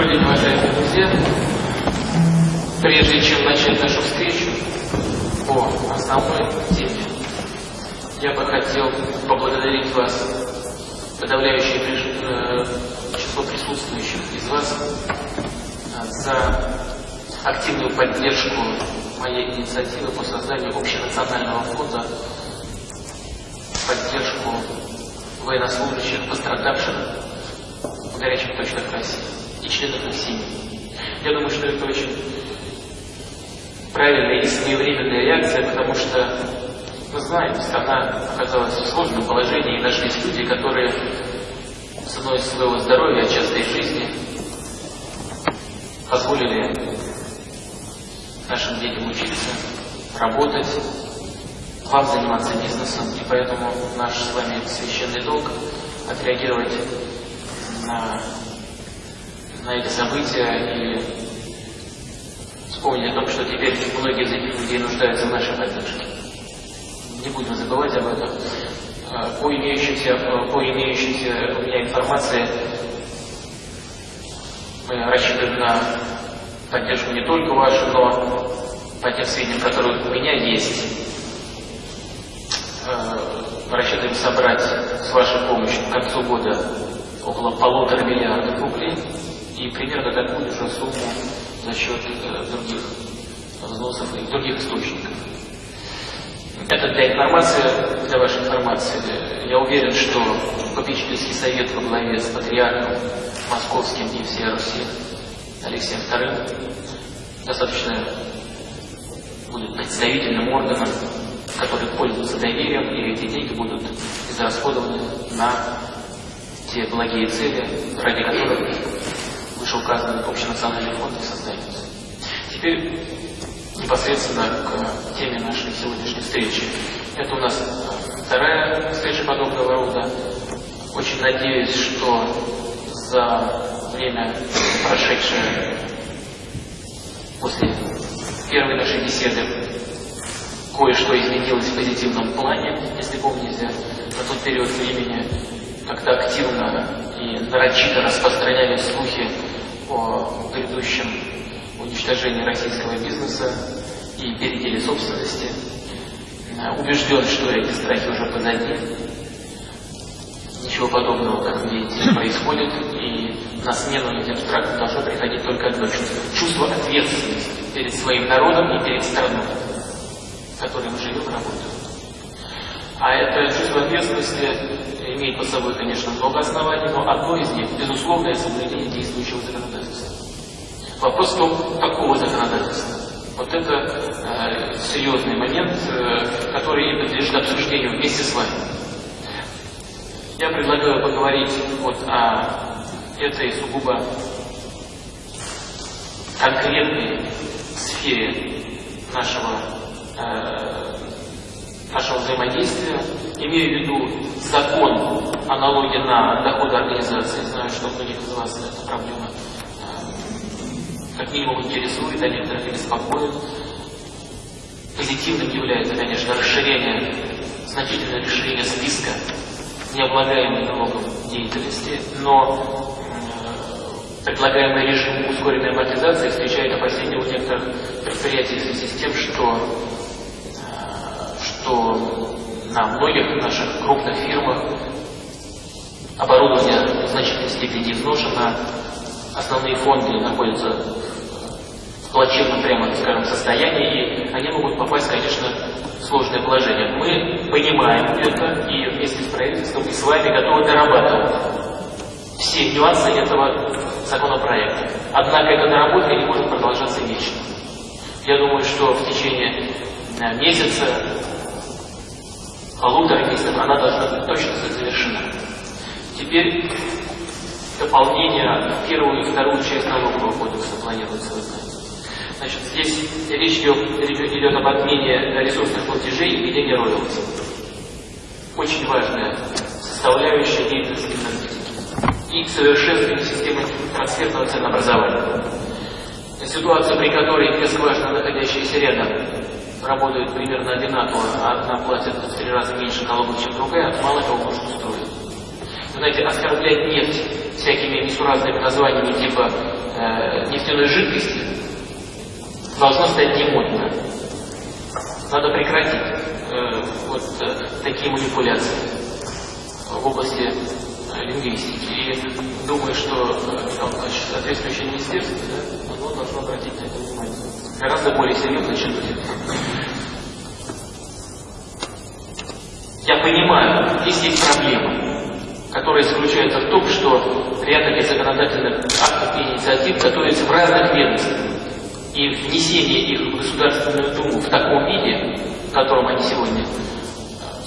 Добрый уважаемые друзья. Прежде чем начать нашу встречу по основной теме, я бы хотел поблагодарить вас, подавляющее э, число присутствующих из вас, э, за активную поддержку моей инициативы по созданию общенационального фонда, поддержку военнослужащих, пострадавших в горячих точках России членов их семей. Я думаю, что это очень правильная и своевременная реакция, потому что мы знаем, страна оказалась в сложном положении, и нашлись люди, которые ценой своего здоровья, а часто и жизни, позволили нашим детям учиться, работать, вам заниматься бизнесом, и поэтому наш с вами священный долг отреагировать на, на эти события и вспомнить о том, что теперь многие из этих людей нуждаются в нашей поддержке. Не будем забывать об этом. А, по имеющейся, по имеющейся у меня информации, мы рассчитываем на поддержку не только вашу, но по тем сведениям, которые у меня есть, мы рассчитываем собрать с вашей помощью к концу года около полутора миллиардов рублей же сумму за счет э, других взносов и других источников. Это для информации, для вашей информации. Я уверен, что попечительский совет во главе с патриархом московским и всей Руси Алексеем II достаточно будет представительным органом которые пользуются доверием, и эти деньги будут израсходованы на те благие цели, ради которых вышеуказанный общенациональный фонд и создается. Теперь непосредственно к теме нашей сегодняшней встречи. Это у нас вторая встреча подобного рода. Очень надеюсь, что за время, прошедшее после первой нашей беседы, кое-что изменилось в позитивном плане, если помните, на тот период времени, когда активно и нарочито распространялись слухи о грядущем уничтожении российского бизнеса и переделе собственности. Убежден, что эти страхи уже позади. Ничего подобного, как видите, происходит, и на смену этим страхам должно приходить только одно чувство. Чувство ответственности перед своим народом и перед страной в которой мы живем и работаем. А это чувство ответственности имеет под собой, конечно, много оснований, но одно из них – безусловное соблюдение действующего. Вопрос в том, какого законодательства. Вот это э, серьезный момент, э, который подлежит обсуждению вместе с вами. Я предлагаю поговорить вот о этой сугубо конкретной сфере нашего Э, нашего взаимодействия, имею в виду закон о налоге на доходы организации. Знаю, что многих из вас эта проблема как минимум интересует, а некоторых и беспокоит. Позитивным является, конечно, расширение, значительное расширение списка необлагаемой налогом деятельности, но э, предлагаемый режим ускоренной амортизации встречает опасения у некоторых предприятий в связи с тем, что что на многих наших крупных фирмах оборудование в значительной степени изношено, основные фонды находятся плачевном, прямо скажем, состоянии, и они могут попасть, конечно, в сложное положение. Мы понимаем это, и вместе с правительством и с вами готовы дорабатывать все нюансы этого законопроекта. Однако эта доработка не может продолжаться вечно. Я думаю, что в течение э, месяца полутора месяцев она должна быть точно завершена. Теперь дополнение первую и вторую часть налогового кодекса планируется выполнить. Значит, здесь речь идет, идет об отмене ресурсных платежей и введении роялти. Очень важная составляющая деятельности энергетики и совершенствование системы трансферного ценообразования. Ситуация, при которой две скважины, находящиеся рядом, работают примерно одинаково, а одна платит в три раза меньше налогов, чем другая, мало кого может устроить. Знаете, оскорблять нефть всякими несуразными названиями типа э, нефтяной жидкости, должно стать немодно. Надо прекратить э, вот э, такие манипуляции в области э, лингвистики. И думаю, что э, соответствующее министерство да, оно должно обратить на это внимание. Гораздо более серьезно, чем будет. Я понимаю, здесь есть проблема, которая заключается в том, что ряд таких законодательных актов и инициатив готовятся в разных ведомствах. И внесение их в Государственную Думу в таком виде, в котором они сегодня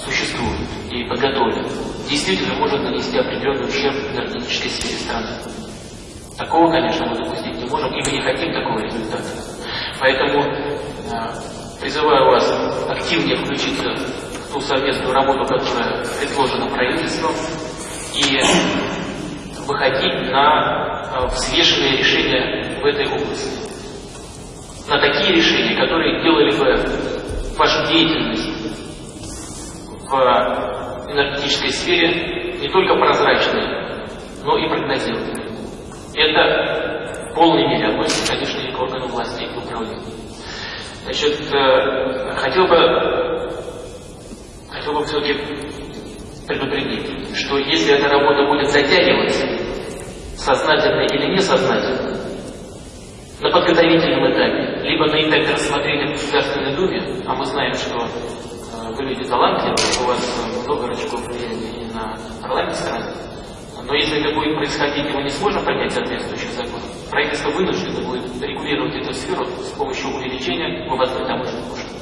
существуют и подготовлены, действительно может нанести определенный ущерб энергетической сфере страны. Такого, конечно, мы допустить не можем, и мы не хотим такого результата. Поэтому э, призываю вас активнее включиться в ту совместную работу, которая предложена правительством, и выходить на э, взвешенные решения в этой области. На такие решения, которые делали бы вашу деятельность в энергетической сфере не только прозрачной, но и прогнозируемой. Это в полной мере относится, конечно, и к органам власти, и к управлению. Значит, э, хотел бы, хотел бы все-таки предупредить, что если эта работа будет затягиваться, сознательно или несознательно, на подготовительном этапе, либо на этапе рассмотрения в Государственной Думе, а мы знаем, что э, вы люди талантливые, у вас много рычагов влияния и на парламент страны, но если это будет происходить, и мы не сможем принять соответствующий закон, правительство вынуждено будет регулировать эту сферу с помощью увеличения вывозной таможенных пошлин.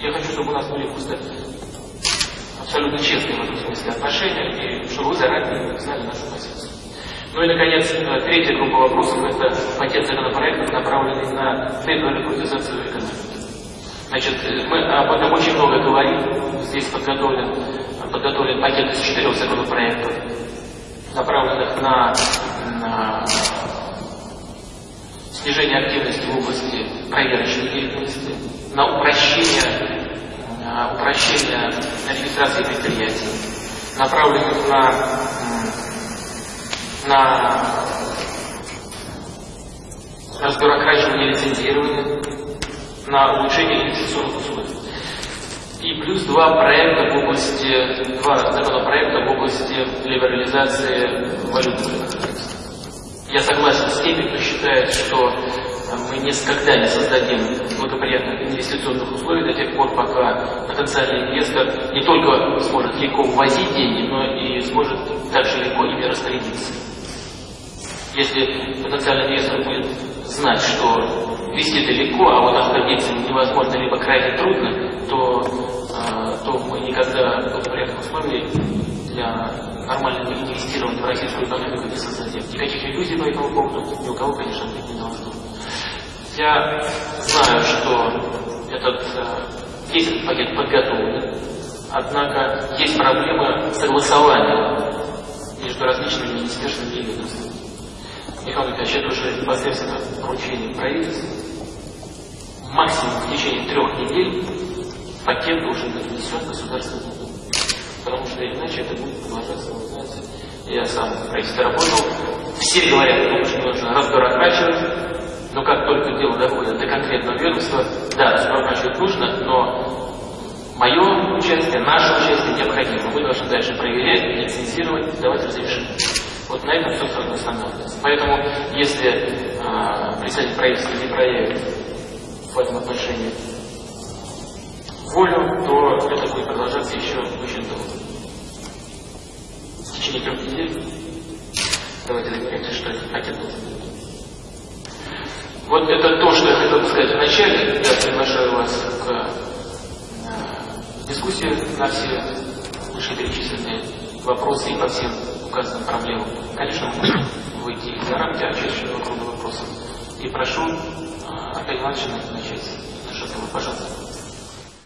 Я хочу, чтобы у нас были просто абсолютно честные в этом смысле отношения, и чтобы вы заранее знали нашу позицию. Ну и, наконец, третья группа вопросов – это пакет законопроектов, направленный на дебюрократизацию экономики. Значит, мы об этом очень много говорим. Здесь подготовлен, подготовлен пакет из четырех законопроектов, направленных на, на снижение активности в области проверочной деятельности, на упрощение упрощение регистрации предприятий, направленных на, на разбюрокрачивание лицензирования, на улучшение инвестиционных условий. И плюс два проекта в области, два законопроекта в области либерализации валютных Я согласен с теми, кто считает, что мы никогда не создадим благоприятных инвестиционных условий до тех пор, пока потенциальный инвестор не только сможет легко ввозить деньги, но и сможет также легко ими распорядиться. Если потенциальный инвестор будет знать, что вести это легко, а вот обходиться невозможно, либо крайне трудно, то, э, то мы никогда благоприятных условий для нормального инвестирования в российскую экономику не создадим. Никаких иллюзий по этому поводу ни у кого, конечно, быть не должно. Я знаю, что этот, весь этот пакет подготовлен, однако есть проблема согласования между различными министерствами и ведомствами. Михаил Николаевич, это уже непосредственно поручение правительства. Максимум в течение трех недель пакет должен быть внесен в Государственную Думу. Потому что иначе это будет продолжаться, вы знаете, я сам в правительстве работал, все говорят, что нужно разбюрокрачивать, но как только дело доходит до конкретного ведомства, да, разворачивать нужно, но мое участие, наше участие необходимо. Мы должны дальше проверять, лицензировать, давать разрешение. Вот на этом все сразу останавливается. Поэтому, если э, председатель правительства не проявит в этом отношении волю, то это будет продолжаться еще очень долго. В течение трех недель давайте договоримся, что должен быть. Вот это то, что я хотел бы сказать вначале. Я приглашаю вас к э, дискуссии на все вышеперечисленные вопросы и по всем указанным проблемам. Конечно, мы можем выйти за рамки очередного круга вопросов. И прошу Аркадия Ивановича начать. Пожалуйста.